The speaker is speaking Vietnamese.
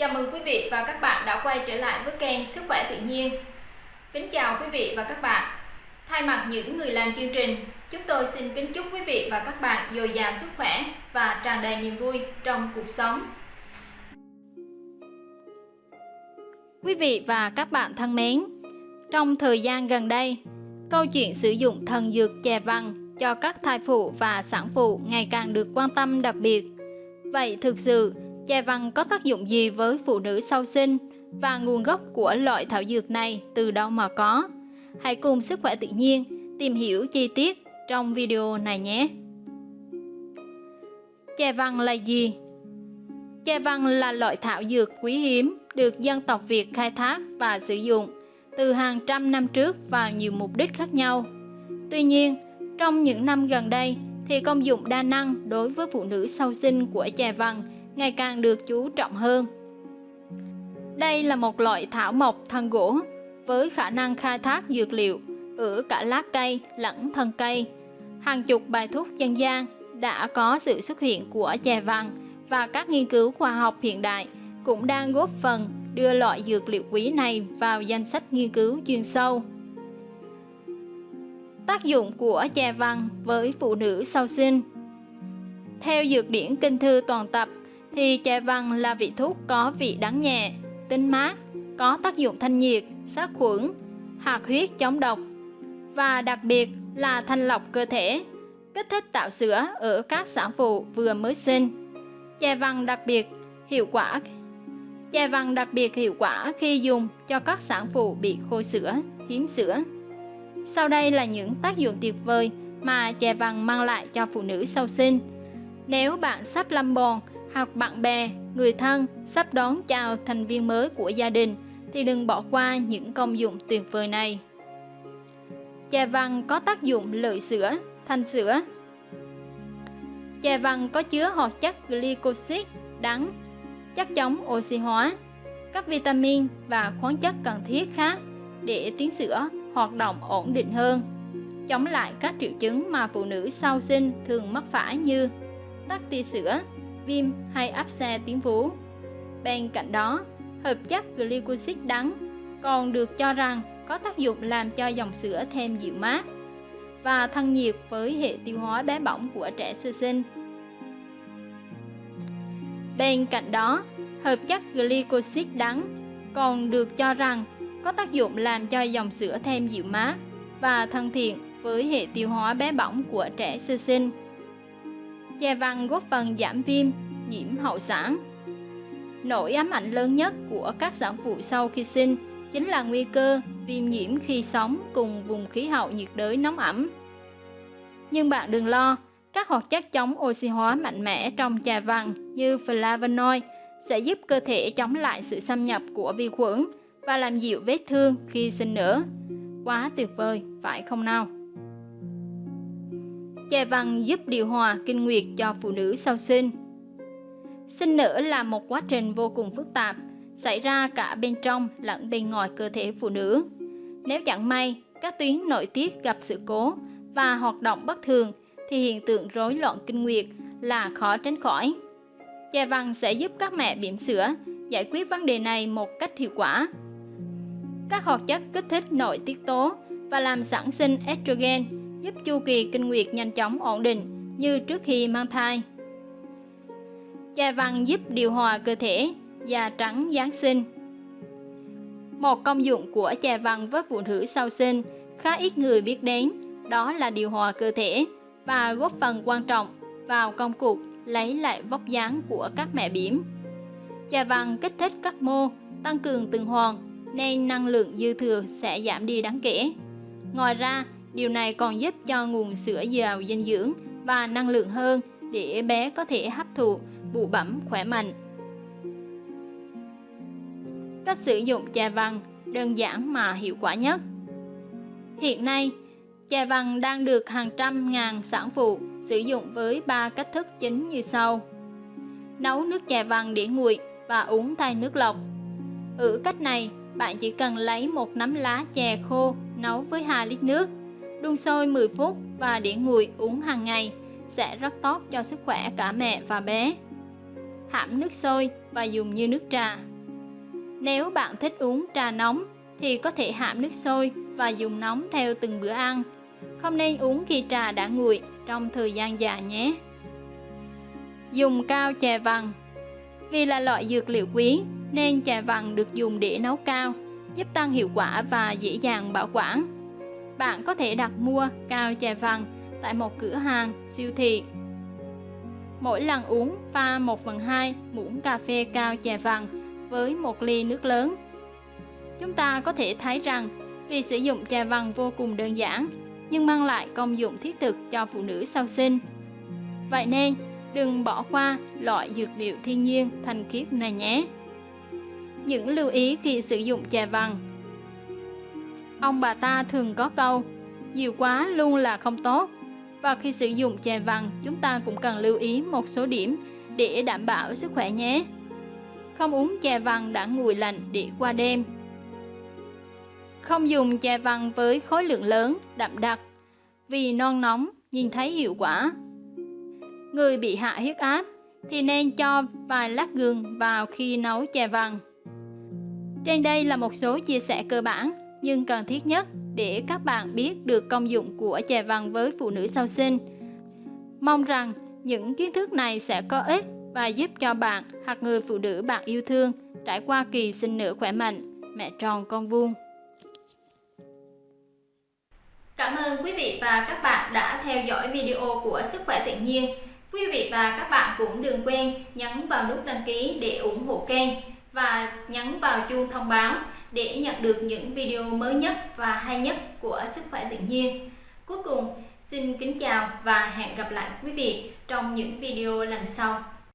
Chào mừng quý vị và các bạn đã quay trở lại với kênh Sức khỏe tự nhiên. Kính chào quý vị và các bạn. Thay mặt những người làm chương trình, chúng tôi xin kính chúc quý vị và các bạn dồi dào sức khỏe và tràn đầy niềm vui trong cuộc sống. Quý vị và các bạn thân mến, trong thời gian gần đây, câu chuyện sử dụng thần dược chè vàng cho các thai phụ và sản phụ ngày càng được quan tâm đặc biệt. Vậy thực sự Chè vàng có tác dụng gì với phụ nữ sau sinh và nguồn gốc của loại thảo dược này từ đâu mà có? Hãy cùng Sức khỏe tự nhiên tìm hiểu chi tiết trong video này nhé. Chè vàng là gì? Chè vàng là loại thảo dược quý hiếm được dân tộc Việt khai thác và sử dụng từ hàng trăm năm trước vào nhiều mục đích khác nhau. Tuy nhiên, trong những năm gần đây thì công dụng đa năng đối với phụ nữ sau sinh của chè vàng ngày càng được chú trọng hơn. Đây là một loại thảo mộc thân gỗ với khả năng khai thác dược liệu ở cả lá cây lẫn thân cây. Hàng chục bài thuốc dân gian đã có sự xuất hiện của chè vàng và các nghiên cứu khoa học hiện đại cũng đang góp phần đưa loại dược liệu quý này vào danh sách nghiên cứu chuyên sâu. Tác dụng của chè vàng với phụ nữ sau sinh Theo dược điển kinh thư toàn tập thì chè vàng là vị thuốc có vị đắng nhẹ, tinh mát, có tác dụng thanh nhiệt, sát khuẩn, hoạt huyết chống độc và đặc biệt là thanh lọc cơ thể, kích thích tạo sữa ở các sản phụ vừa mới sinh. Chè vàng đặc biệt hiệu quả Chè vàng đặc biệt hiệu quả khi dùng cho các sản phụ bị khô sữa, hiếm sữa. Sau đây là những tác dụng tuyệt vời mà chè vàng mang lại cho phụ nữ sau sinh. Nếu bạn sắp lâm bồn hoặc bạn bè, người thân sắp đón chào thành viên mới của gia đình thì đừng bỏ qua những công dụng tuyệt vời này. Chè vàng có tác dụng lợi sữa, thanh sữa. Chè vàng có chứa hoạt chất glycosic đắng, chất chống oxy hóa, các vitamin và khoáng chất cần thiết khác để tuyến sữa hoạt động ổn định hơn, chống lại các triệu chứng mà phụ nữ sau sinh thường mắc phải như tắc tia sữa, viêm hay áp xe tuyến vú. Bên cạnh đó, hợp chất glycosic đắng còn được cho rằng có tác dụng làm cho dòng sữa thêm dịu mát và thân nhiệt với hệ tiêu hóa bé bỏng của trẻ sơ sinh. Bên cạnh đó, hợp chất glycosic đắng còn được cho rằng có tác dụng làm cho dòng sữa thêm dịu mát và thân thiện với hệ tiêu hóa bé bỏng của trẻ sơ sinh. Chè vàng góp phần giảm viêm, nhiễm hậu sản. Nỗi ám ảnh lớn nhất của các sản phụ sau khi sinh chính là nguy cơ viêm nhiễm khi sống cùng vùng khí hậu nhiệt đới nóng ẩm. Nhưng bạn đừng lo, các hoạt chất chống oxy hóa mạnh mẽ trong trà vàng như flavonoid sẽ giúp cơ thể chống lại sự xâm nhập của vi khuẩn và làm dịu vết thương khi sinh nở. Quá tuyệt vời, phải không nào? Chè vàng giúp điều hòa kinh nguyệt cho phụ nữ sau sinh. Sinh nở là một quá trình vô cùng phức tạp, xảy ra cả bên trong lẫn bên ngoài cơ thể phụ nữ. Nếu chẳng may, các tuyến nội tiết gặp sự cố và hoạt động bất thường thì hiện tượng rối loạn kinh nguyệt là khó tránh khỏi. Chè vàng sẽ giúp các mẹ bỉm sữa giải quyết vấn đề này một cách hiệu quả. Các hoạt chất kích thích nội tiết tố và làm sản sinh estrogen giúp chu kỳ kinh nguyệt nhanh chóng ổn định như trước khi mang thai. Chà vàng giúp điều hòa cơ thể, da trắng Giáng sinh. Một công dụng của chà vàng với phụ nữ sau sinh khá ít người biết đến, đó là điều hòa cơ thể và góp phần quan trọng vào công cuộc lấy lại vóc dáng của các mẹ bỉm. Chà vàng kích thích các mô, tăng cường tuần hoàn nên năng lượng dư thừa sẽ giảm đi đáng kể. Ngoài ra, điều này còn giúp cho nguồn sữa giàu dinh dưỡng và năng lượng hơn để bé có thể hấp thụ bụ bẩm khỏe mạnh. Cách sử dụng trà vàng đơn giản mà hiệu quả nhất. Hiện nay, trà vàng đang được hàng trăm ngàn sản phụ sử dụng với ba cách thức chính như sau. Nấu nước trà vàng để nguội và uống thay nước lọc. Ở cách này, bạn chỉ cần lấy một nắm lá chè khô nấu với 2 lít nước, đun sôi 10 phút và để nguội uống hàng ngày sẽ rất tốt cho sức khỏe cả mẹ và bé hãm nước sôi và dùng như nước trà Nếu bạn thích uống trà nóng thì có thể hãm nước sôi và dùng nóng theo từng bữa ăn. Không nên uống khi trà đã nguội trong thời gian dài nhé. Dùng cao chè vàng Vì là loại dược liệu quý nên chè vàng được dùng để nấu cao, giúp tăng hiệu quả và dễ dàng bảo quản. Bạn có thể đặt mua cao chè vàng tại một cửa hàng, siêu thị. Mỗi lần uống pha 1 phần 2 muỗng cà phê cao chè vàng với một ly nước lớn. Chúng ta có thể thấy rằng việc sử dụng chè vàng vô cùng đơn giản nhưng mang lại công dụng thiết thực cho phụ nữ sau sinh. Vậy nên, đừng bỏ qua loại dược liệu thiên nhiên thanh khiết này nhé. Những lưu ý khi sử dụng chè vàng Ông bà ta thường có câu, nhiều quá luôn là không tốt. Và khi sử dụng chè vàng, chúng ta cũng cần lưu ý một số điểm để đảm bảo sức khỏe nhé. Không uống chè vàng đã nguội lạnh để qua đêm. Không dùng chè vàng với khối lượng lớn, đậm đặc, vì non nóng, nhìn thấy hiệu quả. Người bị hạ huyết áp thì nên cho vài lát gừng vào khi nấu chè vàng. Trên đây là một số chia sẻ cơ bản nhưng cần thiết nhất để các bạn biết được công dụng của chè vàng với phụ nữ sau sinh. Mong rằng những kiến thức này sẽ có ích và giúp cho bạn hoặc người phụ nữ bạn yêu thương trải qua kỳ sinh nở khỏe mạnh, mẹ tròn con vuông. Cảm ơn quý vị và các bạn đã theo dõi video của Sức khỏe tự nhiên. Quý vị và các bạn cũng đừng quên nhấn vào nút đăng ký để ủng hộ kênh và nhấn vào chuông thông báo để nhận được những video mới nhất và hay nhất của Sức khỏe tự nhiên. Cuối cùng, xin kính chào và hẹn gặp lại quý vị trong những video lần sau.